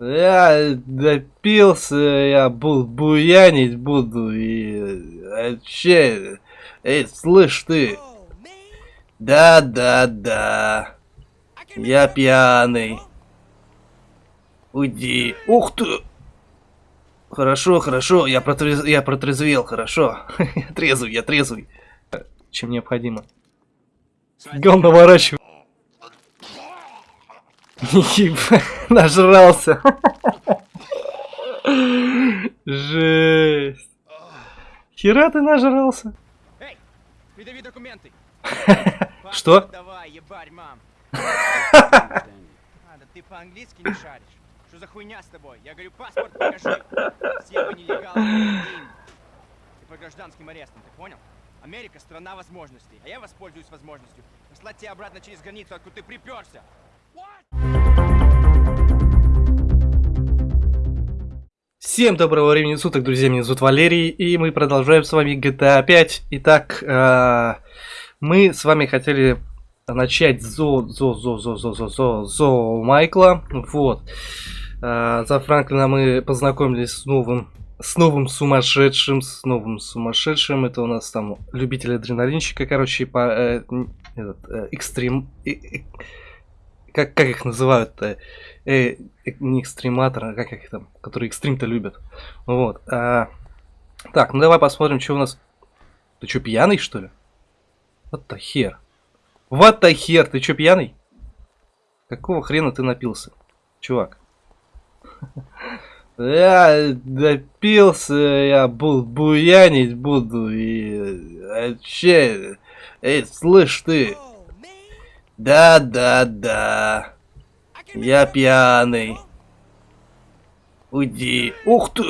Я допился, я буду буянить буду и вообще... Эй, слышь ты! Да, да, да. Я пьяный. Уйди. Ух ты! Хорошо, хорошо, я, протрез... я протрезвел, хорошо. я трезвый, я трезвый. Чем необходимо. Гон наворачивай. Нажрался. Жесть. Хера ты нажрался. Эй, передави документы. Что? Давай, ебарь, мам. Да ты по-английски не шаришь. Что за хуйня с тобой? Я говорю, паспорт покажи. Все вы нелегалы. Ты по гражданским арестам, ты понял? Америка страна возможностей, а я воспользуюсь возможностью послать тебя обратно через границу, откуда ты приперся. Всем доброго времени суток, друзья, меня зовут Валерий, и мы продолжаем с вами GTA 5. Итак, э, мы с вами хотели начать зо, зо, зо, зо, зо, зо, зо, зо Майкла, вот. Э, за Франклина мы познакомились с новым, с новым сумасшедшим, с новым сумасшедшим, это у нас там любитель адреналинщика, короче, по, э, этот, э, экстрим... Э, э, как, как их называют-то? Э, э, не экстрематор, а как их там, которые экстрим-то любят. Вот. А, так, ну давай посмотрим, что у нас. Ты что, пьяный, что ли? Вот the хер. Вот the хер, ты что, пьяный? Какого хрена ты напился, чувак? Я допился, я буду буянить буду и вообще... Эй, слышь ты, да, да, да. Я пьяный. Уйди. Ух ты!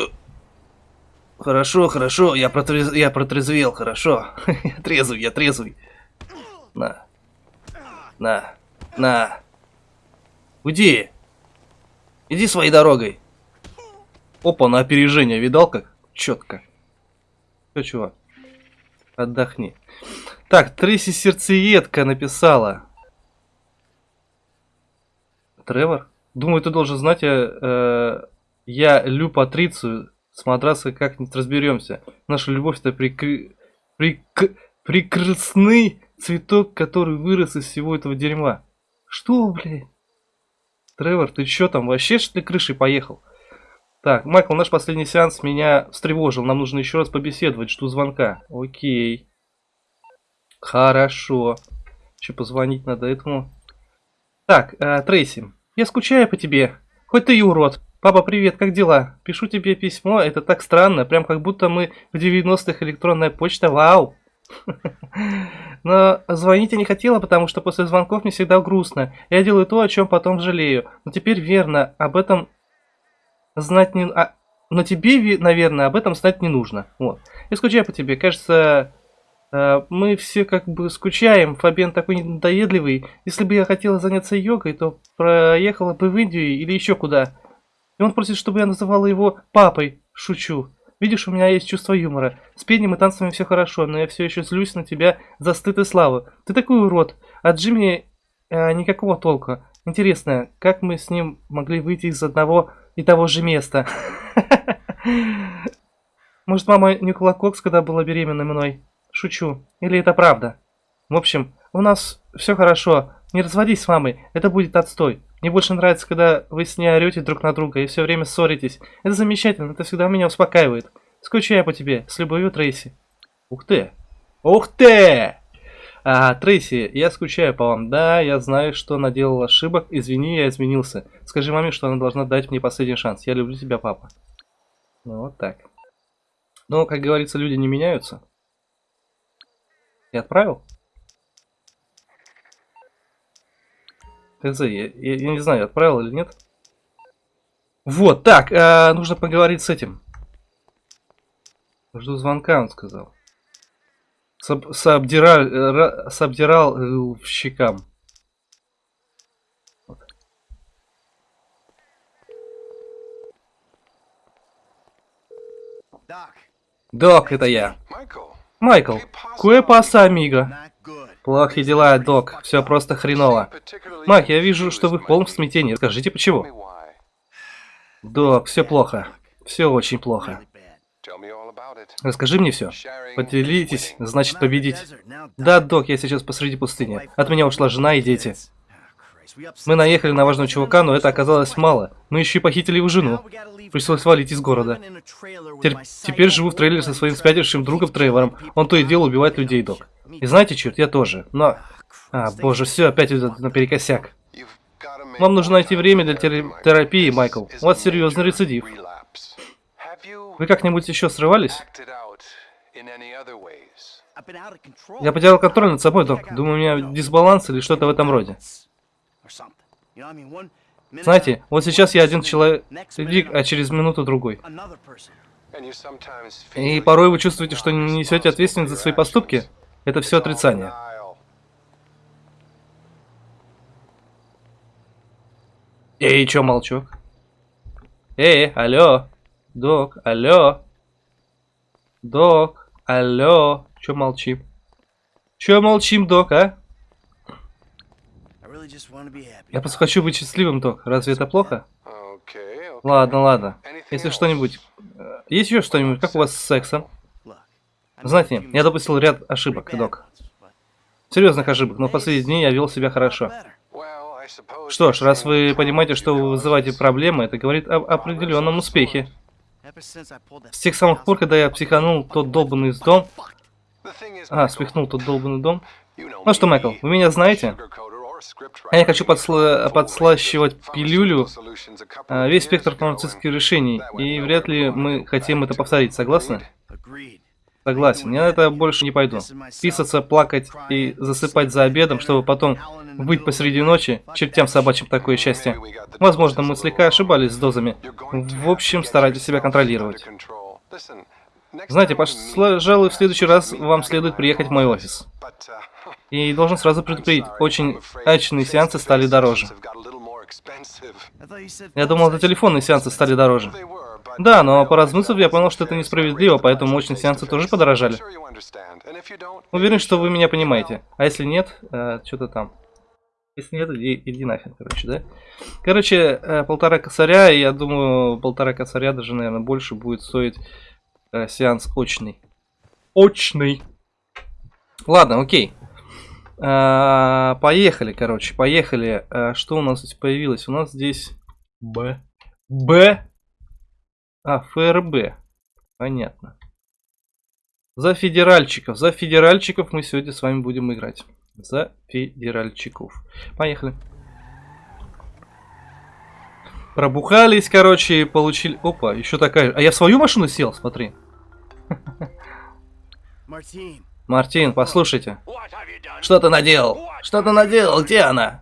Хорошо, хорошо, я, протрез... я протрезвел, хорошо. я трезвый, я трезвый. На. На. На. Уйди. Иди своей дорогой. Опа, на опережение, видал как? Четко. Все, чувак. Отдохни. Так, Трейси Сердцеедка написала. Тревор? Думаю, ты должен знать, я, э, я Лю Патрицию. С матраса как-нибудь разберемся. Наша любовь это прикры... прик... прекрасный цветок, который вырос из всего этого дерьма. Что, блядь? Тревор, ты чё там, вообще что ли крышей поехал? Так, Майкл, наш последний сеанс меня встревожил. Нам нужно еще раз побеседовать. Жду звонка. Окей. Хорошо. Еще позвонить надо этому. Так, э, Трейси. Я скучаю по тебе. Хоть ты и урод. Папа, привет, как дела? Пишу тебе письмо, это так странно, прям как будто мы в 90-х электронная почта, вау. Но звонить я не хотела, потому что после звонков мне всегда грустно. Я делаю то, о чем потом жалею. Но теперь верно, об этом знать не... А... Но тебе, наверное, об этом знать не нужно. Вот. Я скучаю по тебе. Кажется, мы все как бы скучаем, Фабиан такой надоедливый. Если бы я хотела заняться йогой, то проехала бы в Индию или еще куда. И он просит, чтобы я называла его папой. Шучу. Видишь, у меня есть чувство юмора. С пением и танцами все хорошо, но я все еще злюсь на тебя за стыд и славу. Ты такой урод. От Джимми э, никакого толка. Интересно, как мы с ним могли выйти из одного и того же места? Может, мама нюкала кокс, когда была беременна мной? Шучу. Или это правда? В общем, у нас все хорошо. Не разводись с мамой, это будет отстой. Мне больше нравится, когда вы с ней орете друг на друга и все время ссоритесь. Это замечательно, это всегда меня успокаивает. Скучаю по тебе. С любовью, Трейси. Ух ты. Ух ты! А, Трейси, я скучаю по вам. Да, я знаю, что наделал ошибок. Извини, я изменился. Скажи маме, что она должна дать мне последний шанс. Я люблю тебя, папа. Вот так. Но, как говорится, люди не меняются. Я отправил? ТЗ, я, я, я не знаю, отправил или нет. Вот, так, э, нужно поговорить с этим. Жду звонка, он сказал. Соб, собдирал, э, собдирал э, в щекам. Вот. Док, это я. Майкл, кое паса, амиго. Плохие дела, док. Все просто хреново. Мак, я вижу, что вы в полном смятении. Скажите, почему? Док, все плохо. Все очень плохо. Расскажи мне все. Поделитесь, значит победить. Да, док, я сейчас посреди пустыни. От меня ушла жена и дети. Мы наехали на важного чувака, но это оказалось мало. Мы еще и похитили его жену. Пришлось валить из города. Теперь, теперь живу в трейлере со своим спятившим другом Трейвором. Он то и дело убивает людей, док. И знаете, черт, я тоже. Но... А, боже, все опять идет наперекосяк. Вам нужно найти время для терапии, Майкл. У вас серьезный рецидив. Вы как-нибудь еще срывались? Я потерял контроль над собой, док. Думаю, у меня дисбаланс или что-то в этом роде. Знаете, вот сейчас я один человек, а через минуту другой. И порой вы чувствуете, что не несете ответственность за свои поступки. Это все отрицание. Эй, чё молчок? Эй, алло. Док, алло. Док, алло. Чё молчим? Чё молчим, док, а? Я просто хочу быть счастливым, док. Разве это плохо? Ладно, ладно. Если что-нибудь... Э, есть еще что-нибудь? Как у вас с сексом? Знаете, я допустил ряд ошибок, док. Серьезных ошибок, но в последние дни я вел себя хорошо. Что ж, раз вы понимаете, что вы вызываете проблемы, это говорит об определенном успехе. С тех самых пор, когда я психанул тот долбанный дом... А, спихнул тот долбанный дом. Ну что, Майкл, вы меня знаете? А я хочу подсла подслащивать пилюлю а, весь спектр фармацевтических решений, и вряд ли мы хотим это повторить, согласны? Согласен, я на это больше не пойду. Писаться, плакать и засыпать за обедом, чтобы потом быть посреди ночи, чертям собачьим такое счастье. Возможно, мы слегка ошибались с дозами. В общем, старайтесь себя контролировать. Знаете, пожалуй, в следующий раз вам следует приехать в мой офис. И должен сразу предупредить, очень качественные сеансы стали дороже. Я думал, это телефонные сеансы стали дороже. Да, но поразмыслив, я понял, что это несправедливо, поэтому мощные сеансы тоже подорожали. Уверен, что вы меня понимаете. А если нет, э, что-то там. Если нет, иди, иди нахер, короче, да? Короче, э, полтора косаря, я думаю, полтора косаря, даже, наверное, больше будет стоить э, сеанс очный. Очный. Ладно, окей. А, поехали, короче, поехали. А, что у нас здесь появилось? У нас здесь Б. Б. А, ФРБ. Понятно. За федеральчиков. За федеральчиков мы сегодня с вами будем играть. За федеральчиков. Поехали. Пробухались, короче, и получили... Опа, еще такая... А я в свою машину сел, смотри. Мартин, послушайте. Что ты наделал? Что ты наделал? Где она?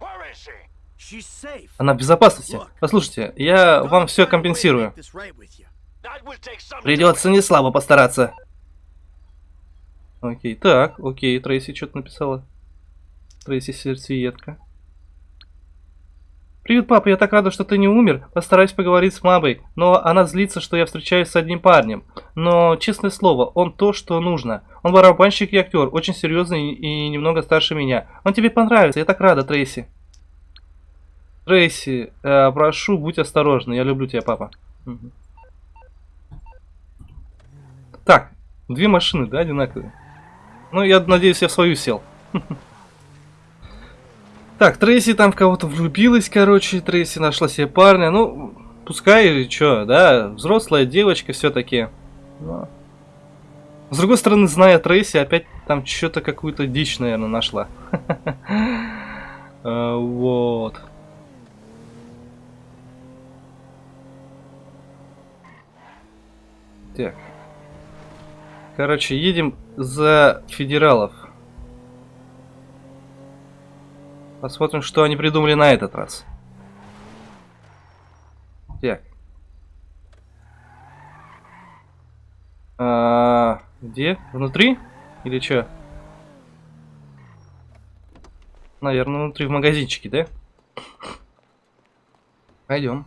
Она в безопасности. Послушайте, я вам все компенсирую. Придется не слабо постараться. Окей, так, окей, Трейси что-то написала. Трейси сердцеедка. Привет, папа, я так рада, что ты не умер. Постараюсь поговорить с мамой, но она злится, что я встречаюсь с одним парнем. Но, честное слово, он то, что нужно. Он барабанщик и актер, очень серьезный и немного старше меня. Он тебе понравится, я так рада, Трейси. Трейси, э, прошу, будь осторожна, я люблю тебя, папа. Угу. Так, две машины, да, одинаковые? Ну, я надеюсь, я в свою сел. Так, Трейси там в кого-то влюбилась, короче, Трейси нашла себе парня. Ну, пускай или что, да, взрослая девочка все-таки. Но... С другой стороны, зная Трейси, опять там что-то какую-то дичь, наверное, нашла. А, вот. Так. Короче, едем за федералов. Посмотрим, что они придумали на этот раз. Так. А, где? Внутри? Или что? Наверное, внутри в магазинчике, да? Пойдем.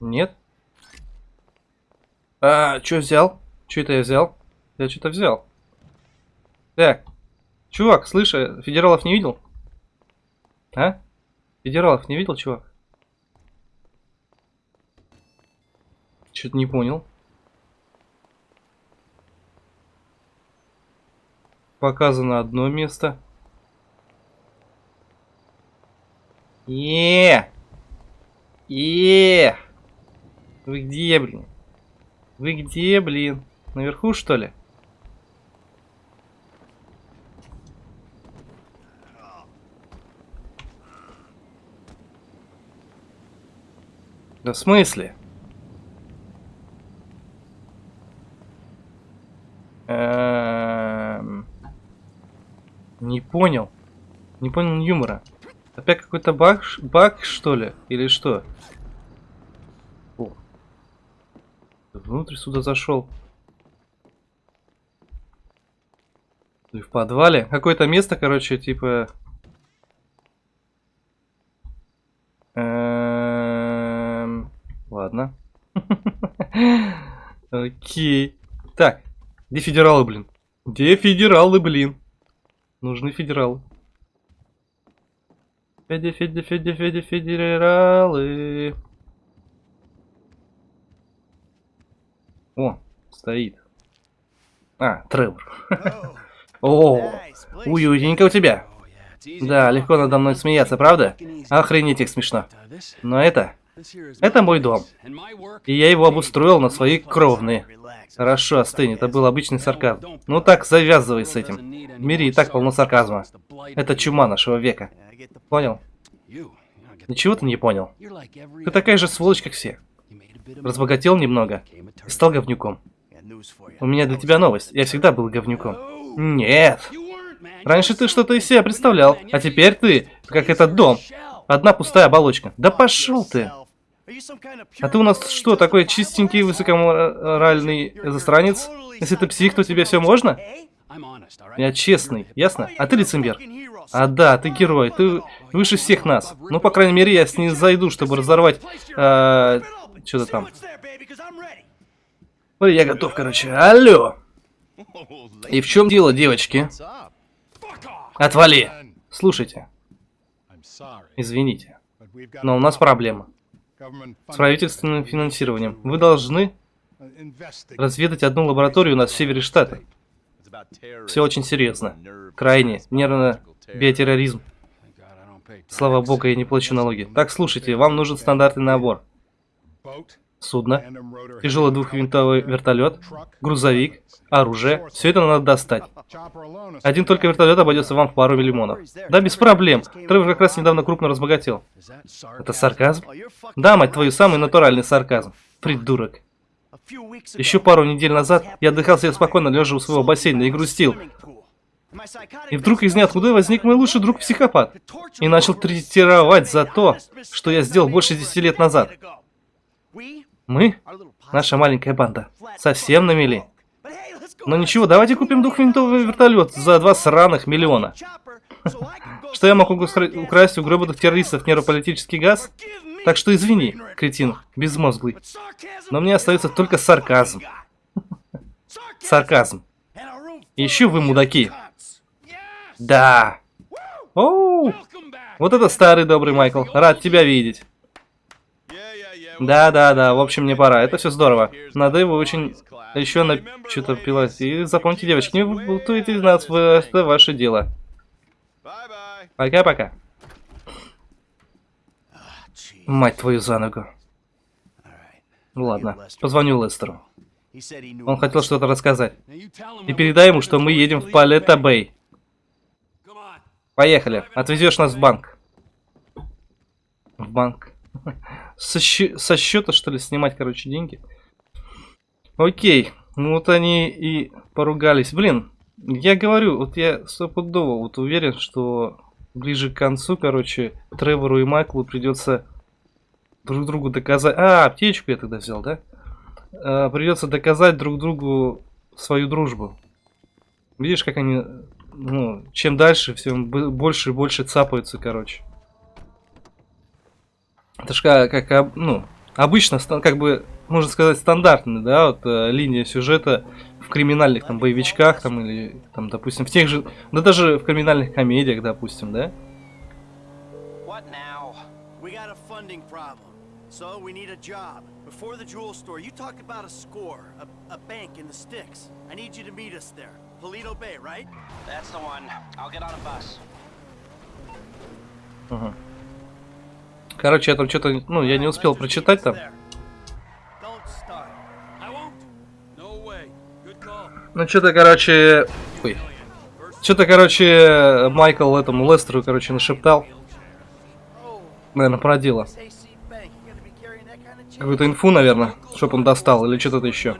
Нет? А, что взял? Что это я взял? Я что-то взял. Так. Чувак, слышь, федералов не видел? А? Федералов не видел, чувак? Что-то не понял. Показано одно место. е е Вы где, блин? Вы где, блин? Наверху, что ли? Да в смысле? Эм... Не понял. Не понял юмора. Опять какой-то баг, баг, что ли? Или что? О. Внутрь сюда зашел. И в подвале. Какое-то место, короче, типа... Эм... Ладно. Окей. Так. Где федералы, блин? Где федералы, блин? Нужны федералы. Феди, Феди, Феди, Феди, федералы. О, стоит. А, Тревор. О, уютненько у тебя. Да, легко надо мной смеяться, правда? Охренеть их смешно. Но это... Это мой дом. И я его обустроил на свои кровные. Хорошо, остынь, это был обычный сарказм. Ну так, завязывай с этим. В мире и так полно сарказма. Это чума нашего века. Понял? Ничего ты не понял. Ты такая же сволочь, как все. Разбогател немного и стал говнюком. У меня для тебя новость. Я всегда был говнюком. Нет. Раньше ты что-то из себя представлял, а теперь ты, как этот дом. Одна пустая оболочка. Да пошел ты. А ты у нас что, такой чистенький, высокоморальный застранец? Если ты псих, то тебе все можно? Я честный, ясно? А ты лицемер. А да, ты герой, ты выше всех нас. Ну, по крайней мере, я с ней зайду, чтобы разорвать... Э, Что-то там. Ой, я готов, короче. Алло! И в чем дело, девочки? Отвали! Слушайте. Извините. Но у нас проблема. С правительственным финансированием. Вы должны разведать одну лабораторию на севере штата. Все очень серьезно. Крайне. Нервно биотерроризм. Слава богу, я не плачу налоги. Так, слушайте, вам нужен стандартный набор. Судно, тяжелый двухвинтовый вертолет, грузовик, оружие. Все это надо достать. Один только вертолет обойдется вам в пару миллионов. Да, без проблем. Тревор как раз недавно крупно разбогател. Это сарказм? Да, мать твою, самый натуральный сарказм. Придурок. Еще пару недель назад я отдыхал себе спокойно, лежа у своего бассейна и грустил. И вдруг из ниоткуда возник мой лучший друг-психопат. И начал третировать за то, что я сделал больше 10 лет назад. Мы, наша маленькая банда, совсем на мели. Но ничего, давайте купим двухвинтовый вертолет за два сраных миллиона. Что я могу украсть у гробанных террористов нейрополитический газ? Так что извини, кретин, безмозглый. Но мне остается только сарказм. Сарказм. еще вы мудаки. Да. Оу. Вот это старый добрый Майкл. Рад тебя видеть. Да, да, да, в общем, мне пора. Это все здорово. Надо его очень еще на что-то пилать. И запомните, девочки, не бутуйте нас, в... это ваше дело. Пока-пока. Мать твою за ногу. Ладно, позвоню Лестеру. Он хотел что-то рассказать. И передай ему, что мы едем в Палета Бэй. Поехали. Отвезешь нас в банк. В банк. Со, щ... со счета, что ли, снимать, короче, деньги? Окей. Ну вот они и поругались. Блин, я говорю, вот я стопудово вот уверен, что ближе к концу, короче, Тревору и Майклу придется друг другу доказать... А, аптечку я тогда взял, да? А, придется доказать друг другу свою дружбу. Видишь, как они, ну, чем дальше, всем больше и больше цапаются, короче. Это ж как, как ну, обычно, как бы, можно сказать, стандартная, да, вот э, линия сюжета в криминальных там боевичках, там, или, там, допустим, в тех же, да даже в криминальных комедиях, допустим, да? So we need a job. Before the jewel store, you talked about a score, a, a bank in the sticks. I need you to meet us there. Polito Bay, right? That's the one. I'll get on a bus. Ага. Короче, я там что-то, ну, я не успел прочитать там. Ну, что-то, короче... Ой. Что-то, короче, Майкл этому Лестеру, короче, нашептал. Наверное, change? Какую-то инфу, наверное, чтоб он достал, или что-то еще.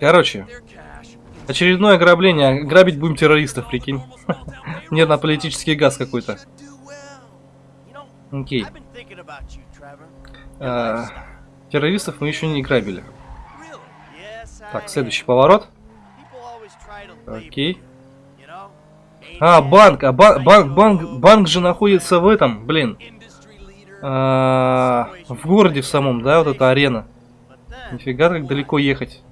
Короче. Очередное ограбление. Грабить будем террористов, прикинь. Нет, на политический газ какой-то. Окей. А, террористов мы еще не грабили. Так, следующий поворот. Окей. А, банк, а ба- банк, банк, банк же находится в этом, блин. А, в городе в самом, да, вот эта арена. Нифига, как далеко ехать.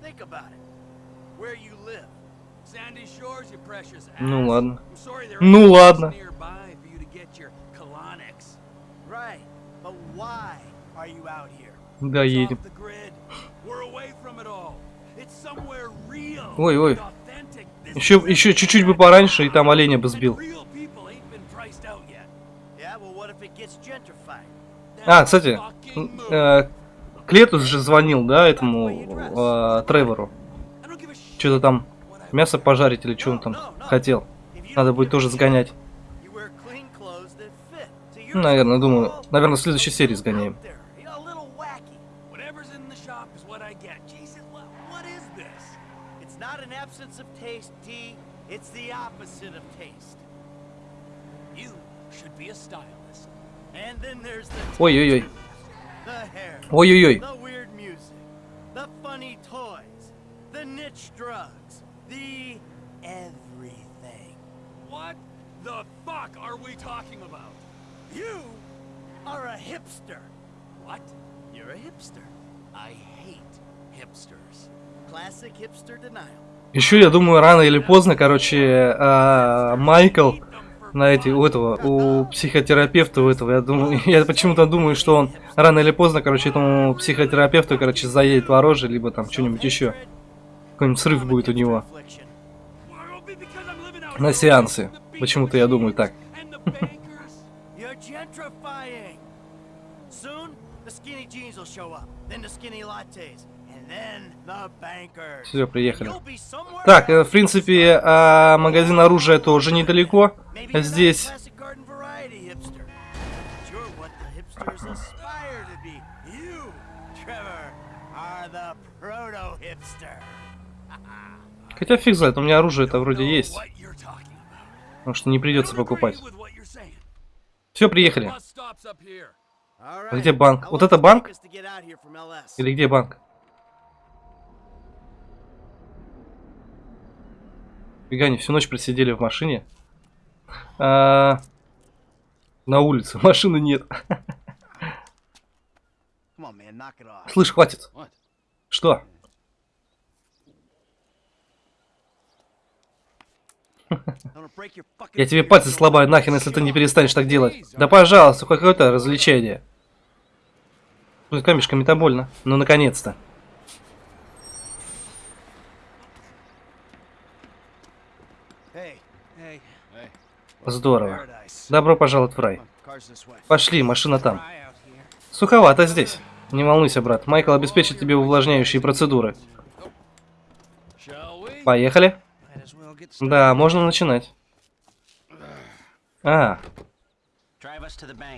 Are you out here? Да, едем. off the grid. We're away from it all. It's somewhere real Ой, ой. and authentic. This Еще, is еще чуть-чуть бы пораньше, и там оленя бы сбил. And real people ain't been priced out yet. Yeah, well, what if it gets gentrified? А, кстати, э, Клетус же звонил, да, этому э, Тревору. Что-то там мясо пожарить или что он там хотел. Надо будет тоже сгонять. you wear clean clothes that fit. So you're Ну, наверное, думаю, all наверное, в следующей серии сгоняем. out there, you know, a little wacky. Whatever's in the shop is what I get. Jesus, what, what is this? It's not an absence of taste, D. It's the opposite of taste. You should be a stylist. And then there's the Ой-ой-ой. the hair, Ой-ой-ой. the weird music, the funny toys, the niche drugs, the everything. What the fuck are we talking about? You are a hipster. What? You're a hipster. I hate hipsters. Classic hipster denial. Еще, я думаю, рано или поздно, короче, а, Майкл на эти, у этого, у психотерапевта у этого, я думаю, я почему-то думаю, что он рано или поздно, короче, этому психотерапевту, короче, заедет в оружие, либо там что-нибудь еще. Какой-нибудь срыв будет у него на the Почему-то я думаю так. and the bankers. You're gentrifying. Soon, the skinny jeans will show up, then the skinny lattes, and then the bankers. Все, приехали. Так, э, в принципе, а, магазин оружия тоже недалеко. Здесь. Хотя фиг знает, у меня оружие-то вроде Know есть. Потому что не придется покупать. Все, приехали. А где банк? Вот это банк? Или где банк? Фига, они всю ночь просидели в машине. А, на улице. Машины нет. Слышь, хватит. Что? Я тебе пальцы what? нахер, если ты не перестанешь так делать. Да пожалуйста, какое-то развлечение. Ну, камешками-то больно. Ну, наконец-то. Здорово. Добро пожаловать в рай. Пошли, машина там. Суховато здесь. Не волнуйся, брат. Майкл обеспечит тебе увлажняющие процедуры. Поехали. Да, можно начинать. А,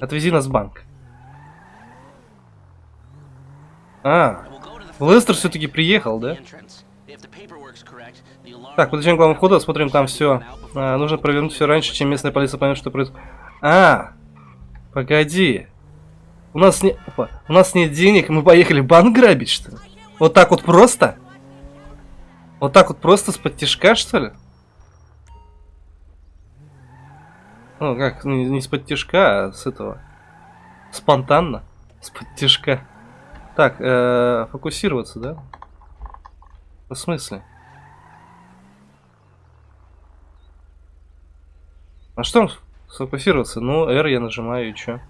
отвези нас в банк. А, Лестер все-таки приехал, да? Так, подойдем к главному входу, осмотрим там все. А, нужно провернуть все раньше, чем местная полиция поймет, что происходит. А, погоди. У нас не, опа, у нас нет денег, мы поехали банк грабить, что ли? Вот так вот просто? Вот так вот просто с подтяжка, что ли? Ну, как, не, не с подтяжка, а с этого. Спонтанно. С подтяжка. Так, э, фокусироваться, да? В смысле? А что он... Сфокусироваться. Ну, R я нажимаю и чё?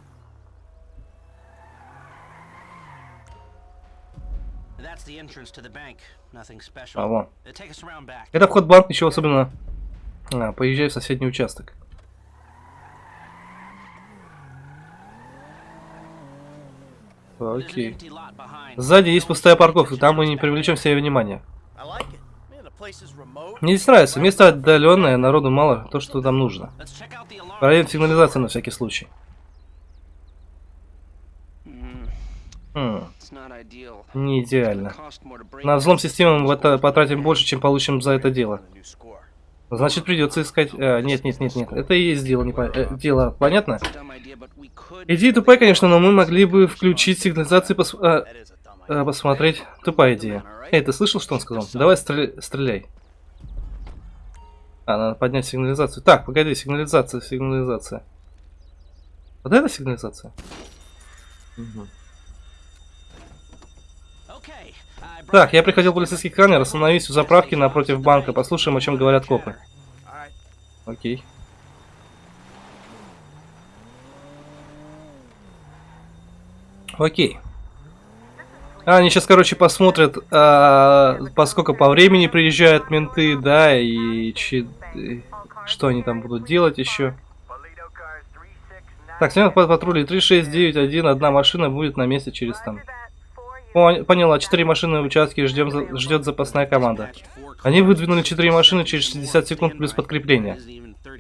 А, вон. Это вход в банк, ничего особенного. А, поезжай в соседний участок. Окей. lot behind. Сзади есть пустая парковка, там мы не привлечем себе внимания. Remote. Мне здесь нравится, место отдаленное, народу мало, то, что там нужно. Проверим сигнализацию на всякий случай. Mm, Хм, не идеально. На взлом системы мы потратим больше, чем получим за это дело. Значит, придется искать... а, нет, нет, нет, нет. Это и есть дело, не по- э, дело, понятно? Идея тупая, конечно, но мы могли бы включить сигнализацию и пос- а, а, посмотреть. Тупая идея. Эй, ты слышал, что он сказал? Давай стреля- стреляй. А, надо поднять сигнализацию. Так, погоди, сигнализация, сигнализация. Вот это сигнализация? Мгм. Okay, Так, я приходил полицейский сканер, остановись у заправки напротив банка, послушаем, о чем говорят копы. Окей. Окей. А, они сейчас, короче, посмотрят, а, поскольку по времени приезжают менты, да, и и что они там будут делать еще. Так, сегодня по патруле 3691, одна машина будет на месте через там. Пон- Поняла, четыре машины в участке, ждем ждет запасная команда. Они выдвинули четыре машины через 60 секунд плюс подкрепление.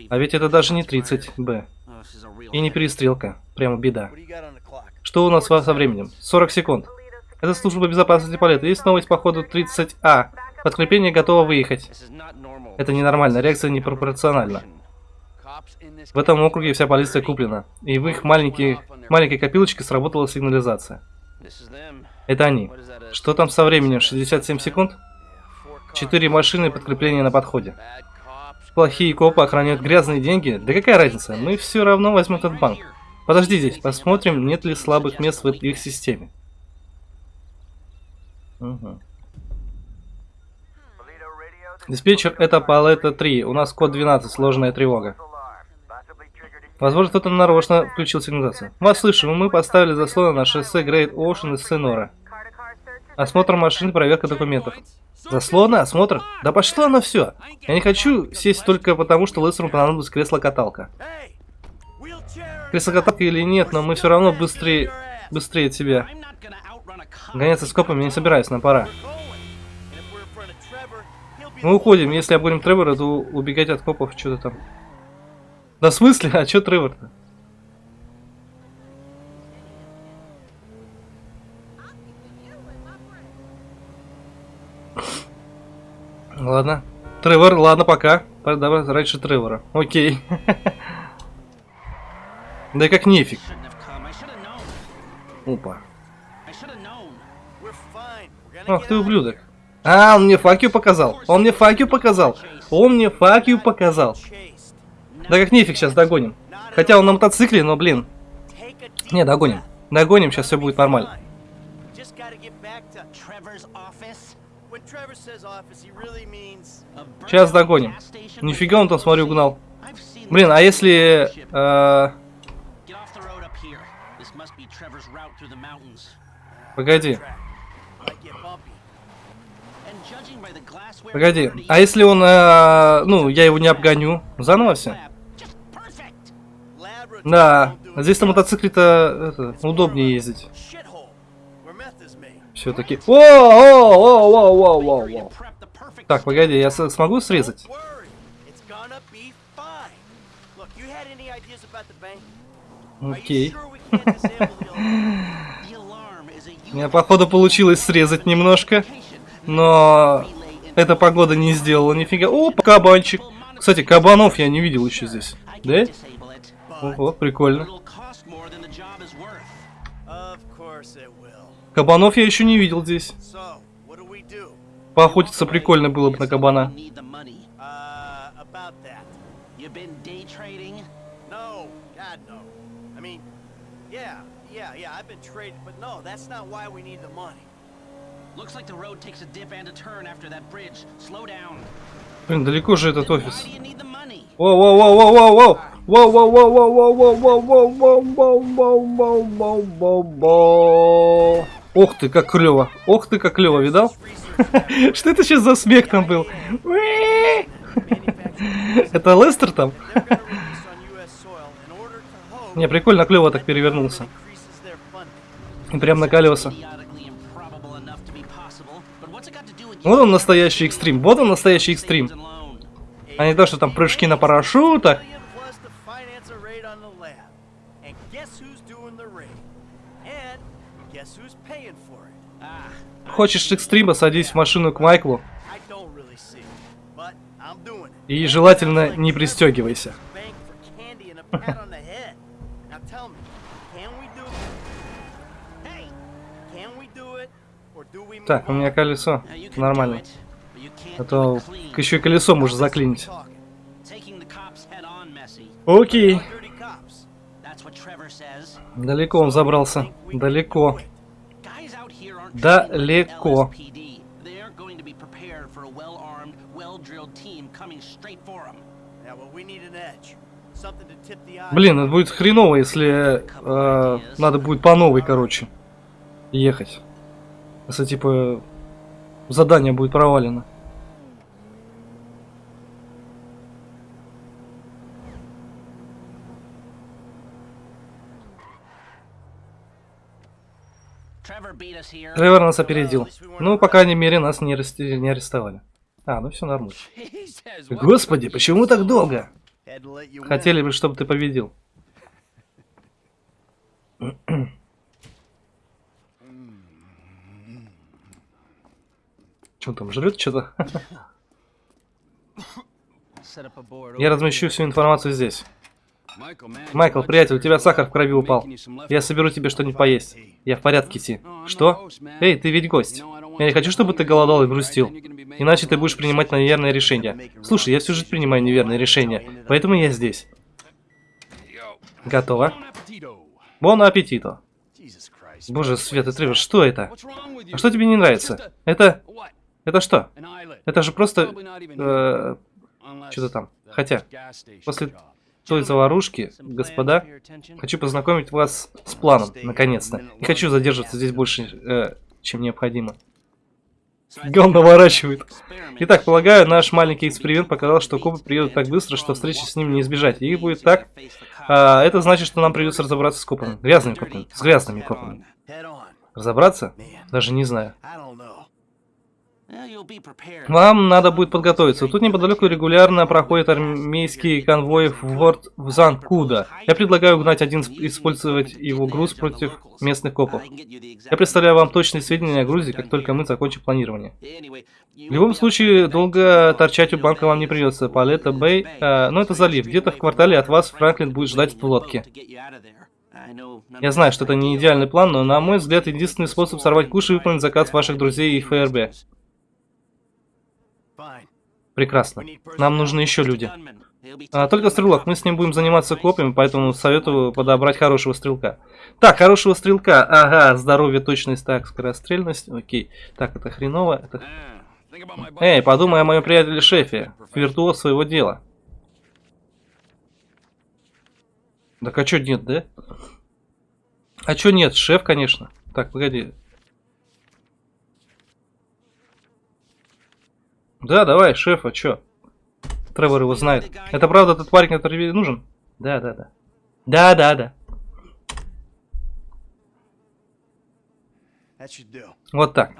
А ведь это даже не 30, Б. И не перестрелка. Прямо беда. Что у нас со временем? 40 секунд. Это служба безопасности полета. Есть новость по ходу 30А. Подкрепление готово выехать. Это ненормально, реакция непропорциональна. В этом округе вся полиция куплена. И в их маленькие, маленькой копилочке сработала сигнализация. Это они. Что там со временем? 67 секунд? Четыре машины и подкрепление на подходе. Плохие копы охраняют грязные деньги? Да какая разница? Мы все равно возьмем этот банк. Подожди здесь, посмотрим, нет ли слабых мест в их системе. Мгм. Диспетчер, это Палета 3. У нас код 12, сложная тревога. Возможно, кто-то нарочно включил сигнализацию. Вас слышим, мы поставили заслоны на шоссе Грейт Оушен из Сенора. Осмотр машин, проверка документов. Заслоны, осмотр? Да пошло оно все. Я не хочу сесть только потому, что Лестеру понадобилось кресло-каталка. Кресло-каталка или нет, но мы все равно быстрее, быстрее тебя. Гоняться с копами не собираюсь, нам пора. Мы уходим, если обгоним Тревора, то убегать от копов что-то там. Да в смысле? А чё Тревор-то? Ладно. Тревор, ладно, пока. Давай раньше Тревора. Окей. Да как нефиг. Опа. Ах ты ублюдок. А, он мне факью показал. Он мне факью показал. Он мне факью показал. Да как нефиг сейчас догоним. Хотя он на мотоцикле, но блин. Не, догоним. Догоним, сейчас все будет нормально. Сейчас догоним. Нифига он там, смотрю, угнал. Блин, а если... э, Погоди. Погоди. А если он... э, ну, я его не обгоню? Заново все? Да. Здесь на мотоцикле-то удобнее ездить. Все-таки. О, о, о, о, о, о, о. Так, погоди, я смогу срезать? Окей. У меня, походу, получилось срезать немножко. Но эта погода не сделала нифига. О, кабанчик. Кстати, кабанов я не видел еще здесь. Да? Ого, прикольно. Кабанов я еще не видел здесь. Поохотиться прикольно было бы на кабана. Uh. Блин, далеко же этот офис. Why do you need the money? Воу, воу, воу, воу, воу, воу. Воу, воу, воу. Ох ты, как клево. Ох ты, как клево, видал? Что это сейчас за смех там был? Это Лестер там? Не, прикольно, клево так перевернулся. И прям на колеса. Вот он настоящий экстрим. Вот он настоящий экстрим. А не то, что там прыжки на парашютах. Хочешь экстрима, садись в машину к Майклу. И желательно не пристегивайся. Так, у меня колесо. Нормально. А то еще и колесо может заклинить. Окей. Далеко он забрался. Далеко. Далеко. Блин, это будет хреново, если э, надо будет по новой, короче, ехать. Если, типа, задание будет провалено. Тревор нас опередил. Ну, по крайней мере, нас не, арести... не арестовали. А, ну все нормально. Господи, почему так долго? Хотели бы, чтобы ты победил. Что там, жрет что-то? Я размещу всю информацию здесь. Майкл, приятель, у тебя сахар в крови упал. Я соберу тебе что-нибудь поесть. Я в порядке, Ти. Что? Эй, ты ведь гость. Я не хочу, чтобы ты голодал и грустил. Иначе ты будешь принимать неверные решения. Слушай, я всю жизнь принимаю неверные решения, поэтому я здесь. Готово. Бон аппетито. Боже, Свет и Тревор, что это? А что тебе не нравится? Это... Это что? Это же просто... Э, Что-то там. Хотя, после той заварушки, господа, хочу познакомить вас с планом, наконец-то. Не хочу задерживаться здесь больше, э, чем необходимо. Гал наворачивает. Итак, полагаю, наш маленький эксперимент показал, что копы приедут так быстро, что встречи с ним не избежать. И будет так. А, это значит, что нам придется разобраться с копами. Грязными копами. С грязными копами. Разобраться? Даже не знаю. Вам надо будет подготовиться. Тут неподалеку регулярно проходят армейские конвои в город в Занкуда. Я предлагаю угнать один, использовать его груз против местных копов. Я представляю вам точные сведения о грузе, как только мы закончим планирование. В любом случае, долго торчать у банка вам не придется. Палета Бэй, э, но это залив. Где-то в квартале от вас Франклин будет ждать в лодке. Я знаю, что это не идеальный план, но, на мой взгляд, единственный способ сорвать куш и выполнить заказ ваших друзей и ФРБ. Прекрасно. Нам нужны еще люди. А, только стрелок. Мы с ним будем заниматься копьями, поэтому советую подобрать хорошего стрелка. Так, хорошего стрелка. Ага, здоровье, точность, так, скорострельность. Окей. Так, это хреново. Это... Эй, подумай о моем приятеле-шефе. Виртуоз своего дела. Так а чё нет, да? А чё нет? Шеф, конечно. Так, погоди. Да, давай, шеф, а чё? Тревор его знает. Это правда тот парень, который нужен? Да, да, да. Да, да, да. Вот так.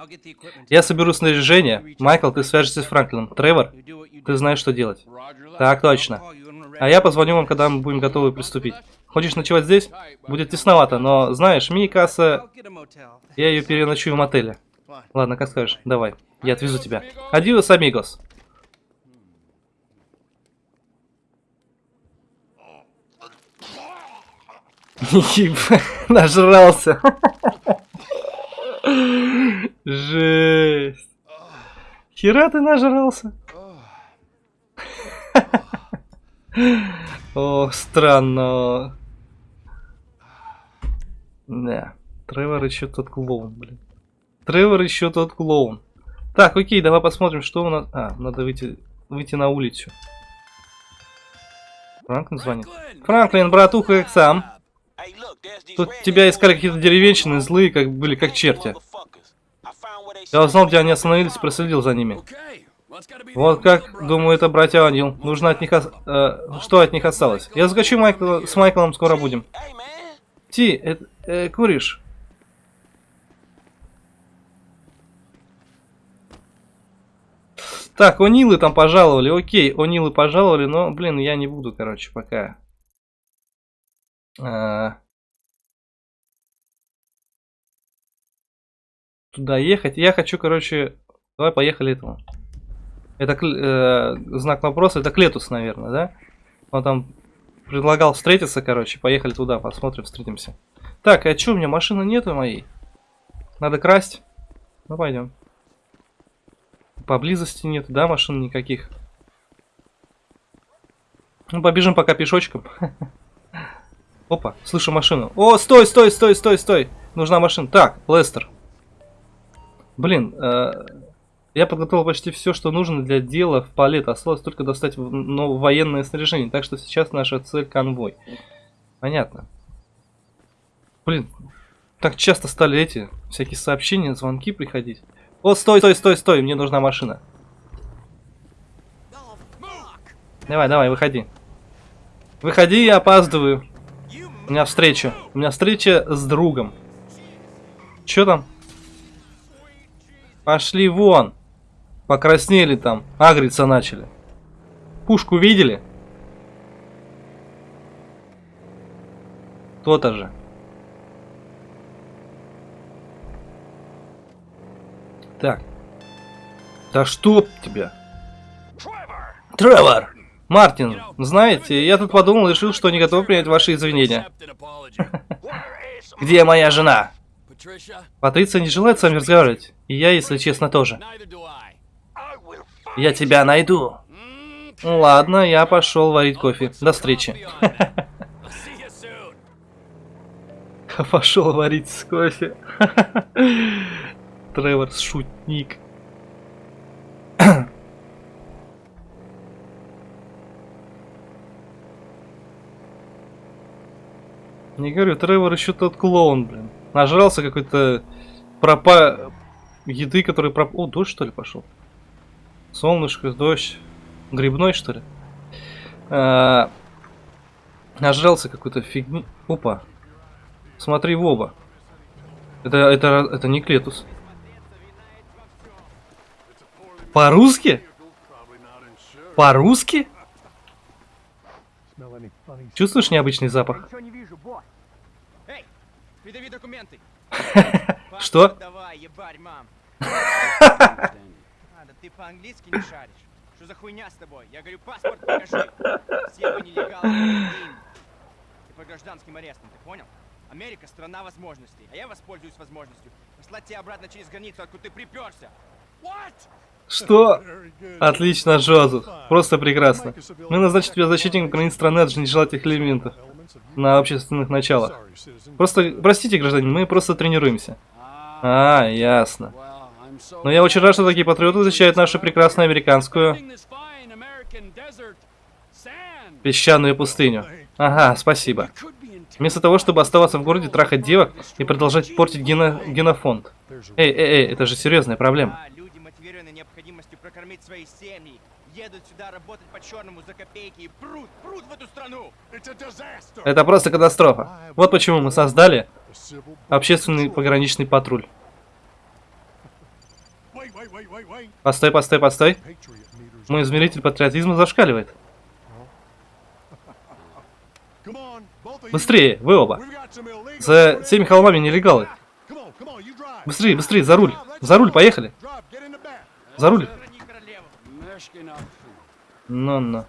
Я соберу снаряжение. Майкл, ты свяжешься с Франклином. Тревор, ты знаешь, что делать. Так точно. А я позвоню вам, когда мы будем готовы приступить. Хочешь ночевать здесь? Будет тесновато, но знаешь, мини-касса... Я ее переночую в мотеле. Ладно, как скажешь. Давай. Я отвезу тебя. Адиос, амигос. Нажрался. Жесть. Хера ты нажрался. О, странно. Да. Тревор еще тот клоун, блин. Тревор еще тот клоун. Так, окей, давай посмотрим, что у нас... А, надо выйти, выйти на улицу. Франклин звонит. Франклин, братуха, как сам? Тут тебя искали какие-то деревенщины, злые, как были как черти. Я узнал, где они остановились проследил за ними. Вот как, думаю, это братья Анил. Нужно от них... ос- э, что от них осталось? Я закачу Майкла, с Майклом, скоро будем. Ти, э, э, куришь? Так, Онилы там пожаловали, окей, Онилы пожаловали, но, блин, я не буду, короче, пока. А, Туда ехать. Я хочу, короче, давай поехали этому. Это э, знак вопроса, это Клетус, наверное, да? Он там предлагал встретиться, короче, поехали туда, посмотрим, встретимся. Так, а чё, у меня машины нету моей? Надо красть? Ну, пойдем. Поблизости нет, да, машин никаких. Ну, побежим пока пешочком. Опа, слышу машину. О, стой, стой, стой, стой, стой. Нужна машина. Так, Лестер. Блин, э, я подготовил почти все, что нужно для дела в палет. Осталось только достать ну, военное снаряжение. Так что сейчас наша цель конвой. Понятно. Блин, так часто стали эти всякие сообщения, звонки приходить. О, стой, стой, стой, стой, мне нужна машина. Давай, давай, выходи. Выходи, я опаздываю. У меня встреча. У меня встреча с другом. Чё там? Пошли вон. Покраснели там. Агриться начали. Пушку видели? То-то же. Так. Да что тебя? Тревор! Мартин, знаете, я тут подумал и решил, что не готов принять ваши извинения. Где моя жена? Патриция не желает с вами разговаривать. И я, если честно, тоже. Я тебя найду. Ну Ладно, я пошел варить кофе. До встречи. Пошел варить кофе. Тревор, шутник. Не говорю, Тревор еще тот клоун, блин. Нажрался какой-то пропа... еды, который проп... О, дождь что ли пошел? Солнышко, дождь. Грибной что ли? А, Нажрался какой-то фигни. Опа. Смотри в оба. Это, это, это не Клетус. По-русски? По-русски? Чувствуешь необычный запах? Ничего не вижу, босс. Эй, придави документы. Что? Давай, ебарь, мам. А, да ты по-английски не шаришь. Что за хуйня с тобой? Я говорю, паспорт покажи. Все вы нелегалы. Ты по гражданским арестам, ты понял? Америка страна возможностей, а я воспользуюсь возможностью послать тебя обратно через границу, откуда ты приперся. Что? Отлично, Джозеф. Просто прекрасно. Мы назначим тебя защитником границ страны от нежелательных элементов на общественных началах. Просто, простите, гражданин, мы просто тренируемся. А, ясно. Но я очень рад, что такие патриоты защищают нашу прекрасную американскую песчаную пустыню. Ага, спасибо. Вместо того, чтобы оставаться в городе, трахать девок и продолжать портить гено- генофонд. Эй, эй, эй, это же серьезная проблема. А, люди, мотивированные необходимостью прокормить свои семьи, едут сюда работать по-черному за копейки и прут, прут в эту страну. Это просто катастрофа. Вот почему мы создали общественный пограничный патруль. Постой, постой, постой. Мой измеритель патриотизма зашкаливает. Быстрее, вы оба. За всеми холмами нелегалы. Быстрее, быстрее, за руль. За руль, поехали. За руль. Храни королеву. Ну-ну.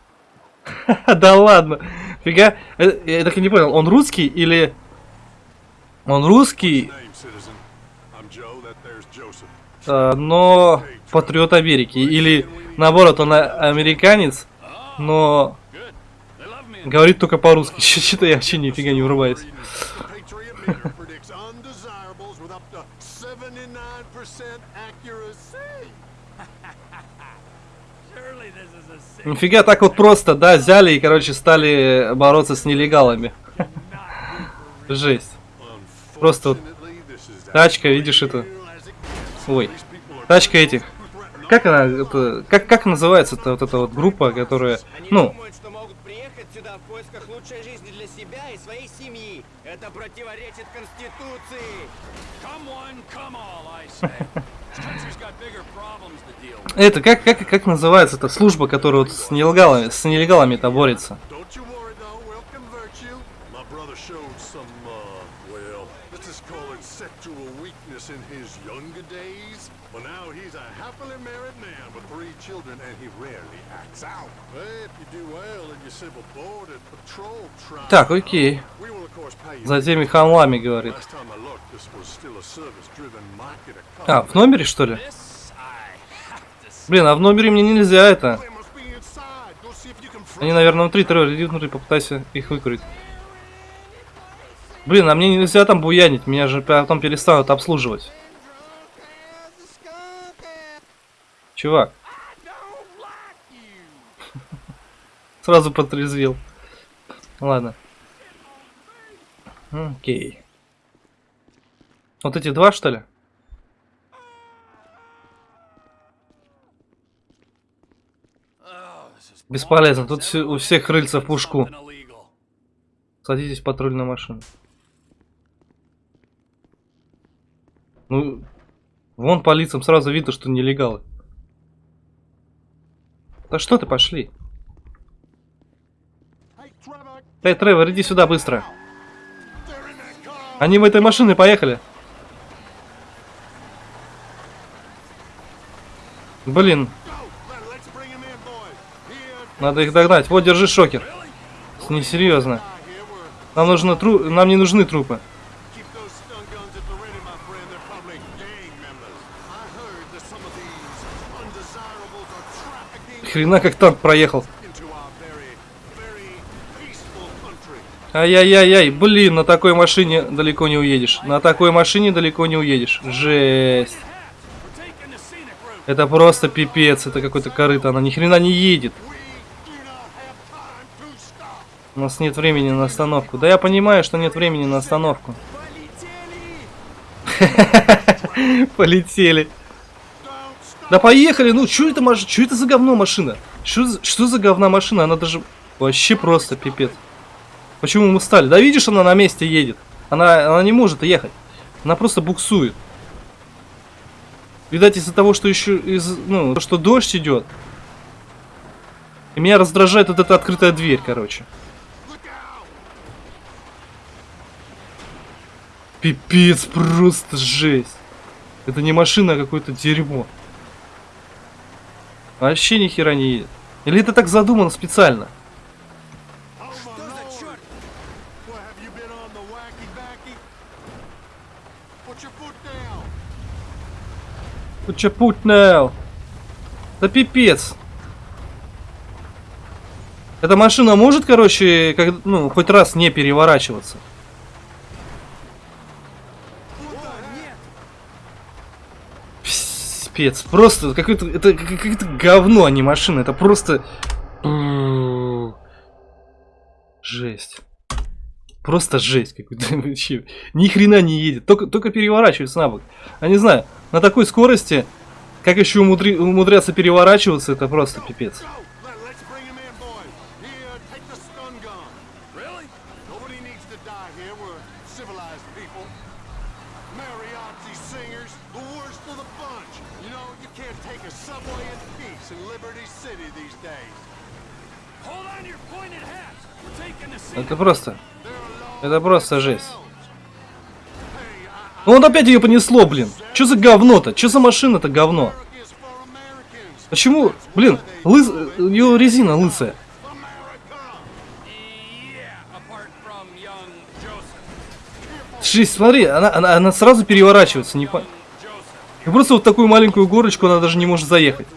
Да ладно. Фига. Э, Я так и не понял, он русский или... Он русский, э, но патриот Америки. Или наоборот, он американец, но говорит только по-русски. Что-то я вообще нифига не врубаюсь. Нифига так вот просто, да, взяли и, короче, стали бороться с нелегалами. Жесть. Просто вот тачка, видишь это? Ой, тачка этих. Как она, это, как, как называется-то вот эта вот группа, которая, ну, сюда в поисках лучшей жизни для себя и своей семьи. Это противоречит Конституции. Come one, come all. Это, как, как, как называется эта служба, которая вот с нелегалами, с нелегалами-то борется? Uh, Так, окей. За теми хамлами, говорит. А, в номере, что ли? This, I have to say. Блин, а в номере мне нельзя это. Они, наверное, внутри, Тревор, иди внутри, попытайся их выкурить. Блин, а мне нельзя там буянить, меня же потом перестанут обслуживать. Чувак. Сразу протрезвел. Ладно. Окей. Вот эти два, что ли? Бесполезно, тут все- у всех рыльца в пушку. Садитесь в патрульную машину. Ну, вон по лицам сразу видно, что нелегалы. Да что ты, пошли. Эй, Тревор, иди сюда быстро. Они в этой машине поехали. Блин, надо их догнать. Вот, держи шокер. Несерьезно. Нам, нужно тру... Нам не нужны трупы. Хрена как танк проехал. Ай-яй-яй-яй, блин, на такой машине далеко не уедешь. На такой машине далеко не уедешь. Жесть. Это просто пипец, это какой-то корыто, она ни хрена не едет. У нас нет времени на остановку. Да я понимаю, что нет времени на остановку. Полетели. Да поехали, ну что это. Что это за говно машина? Что за говна машина? Она даже вообще просто пипец. Почему мы стали? Да видишь, она на месте едет. Она, она не может ехать. Она просто буксует. Видать, из-за того, что еще из, ну, то, что дождь идет. И меня раздражает вот эта открытая дверь, короче. Пипец, просто жесть. Это не машина, а какое-то дерьмо. Вообще ни хера не едет. Или это так задумано специально? Put your. Да пипец. Эта машина может, короче, как, ну, хоть раз не переворачиваться. Пипец, просто какое-то это какое-то говно, а не машина, это просто жесть. Просто жесть какой-то вообще. Ни хрена не едет, только, только переворачивается на бок. Я не знаю, на такой скорости, как еще умудри- умудряться переворачиваться, это просто пипец. Это просто, это просто жесть. Ну вот опять ее понесло, блин. Что за говно-то? Что за машина-то говно? Почему, блин, лыс... ее резина лысая? Жесть, смотри, она, она, она сразу переворачивается, не по... И просто вот такую маленькую горочку она даже не может заехать.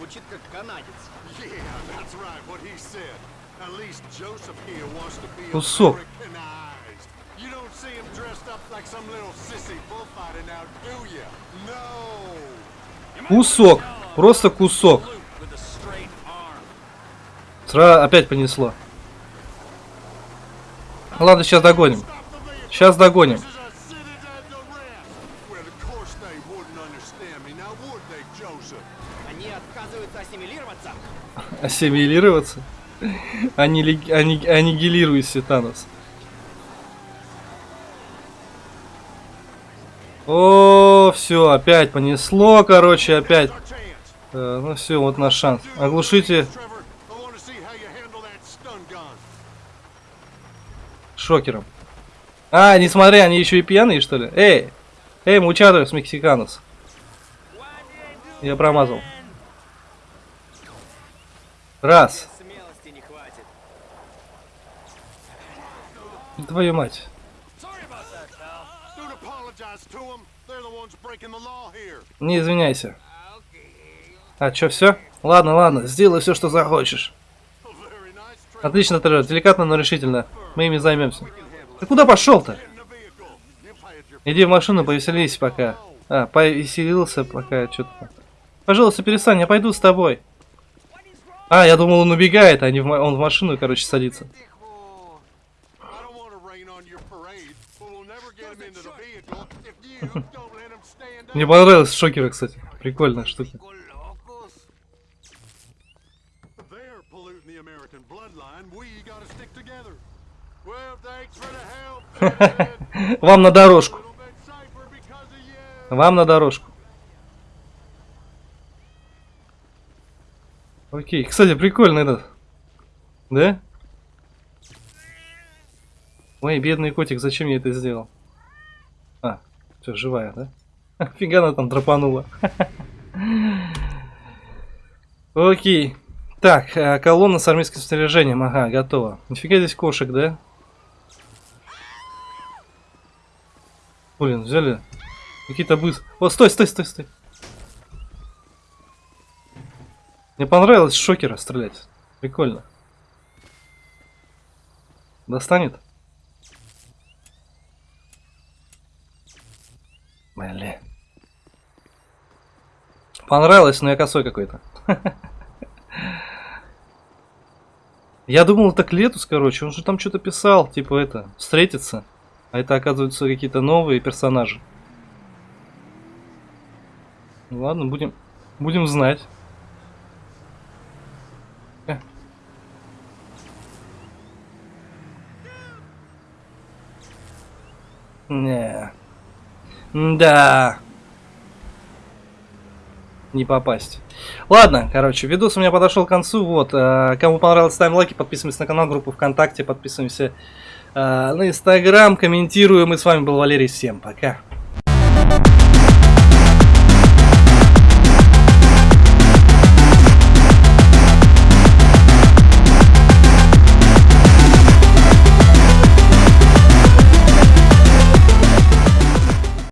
No. Кусок, просто кусок. Сра... Опять понесло. Ладно, сейчас догоним. Сейчас догоним. Ассимилироваться. Аннили- ани- Аннигилируйся, Танос. О, все, опять понесло, короче, опять. Э, ну все, вот наш шанс. Оглушите шокером. А, не смотри, они еще и пьяные, что ли? Эй! Эй, мучадос мексиканос. Я промазал. Раз. Смелости не хватит. Твою мать. Don't apologize to them. They're the ones breaking the law here. Не извиняйся. А, что, все? Ладно, ладно, сделай все, что захочешь. Отлично, Тревор, деликатно, но решительно. Мы ими займемся. Ты куда пошел-то? Иди в машину, повеселись пока. А, повеселился пока, что-то. Пожалуйста, перестань, я пойду с тобой. А, я думал, он убегает, а не в он в машину, короче, садится. Мне понравились шокеры, кстати. Прикольная штука. Вам на дорожку. Вам на дорожку. Окей, кстати, прикольно этот. Да? Ой, бедный котик, зачем я это сделал? Все, живая, да? Фига она там драпанула. Окей. Так, э, колонна с армейским снаряжением. Ага, готово. Нифига здесь кошек, да? Блин, взяли Какие-то быс... О, стой, стой, стой, стой. Мне понравилось шокера стрелять. Прикольно. Достанет? Блин. Понравилось, но я косой какой-то. Я думал, это Клетус, короче. Он же там что-то писал, типа это, встретиться. А это, оказывается, какие-то новые персонажи. Ну ладно, будем, будем знать. Э. Не. Да. Не попасть. Ладно, короче, видос у меня подошел к концу. Вот, э, кому понравилось, ставим лайки, подписываемся на канал, группу ВКонтакте, подписываемся э, на Инстаграм, комментируем. И с вами был Валерий. Всем пока.